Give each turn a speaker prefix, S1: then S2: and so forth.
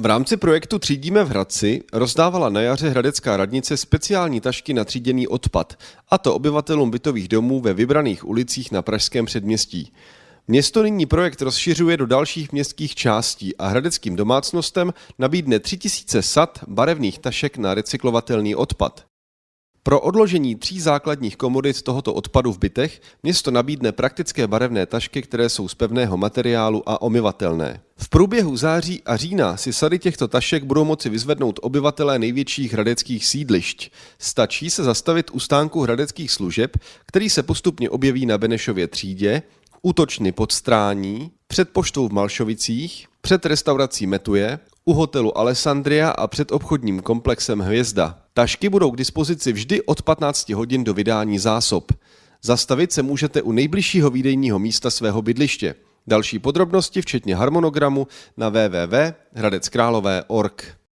S1: V rámci projektu Třídíme v Hradci rozdávala na jaře Hradecká radnice speciální tašky na tříděný odpad, a to obyvatelům bytových domů ve vybraných ulicích na Pražském předměstí. Město nyní projekt rozšiřuje do dalších městských částí a hradeckým domácnostem nabídne 3000 sad barevných tašek na recyklovatelný odpad. Pro odložení tří základních komodit tohoto odpadu v bytech město nabídne praktické barevné tašky, které jsou z pevného materiálu a omyvatelné. V průběhu září a října si sady těchto tašek budou moci vyzvednout obyvatelé největších hradeckých sídlišť. Stačí se zastavit u stánku hradeckých služeb, který se postupně objeví na Benešově třídě, útočny pod strání, před poštou v Malšovicích, před restaurací Metuje, u hotelu Alessandria a před obchodním komplexem Hvězda. Tašky budou k dispozici vždy od 15 hodin do vydání zásob. Zastavit se můžete u nejbližšího výdejního místa svého bydliště. Další podrobnosti, včetně harmonogramu, na www.hradeckrálové.org.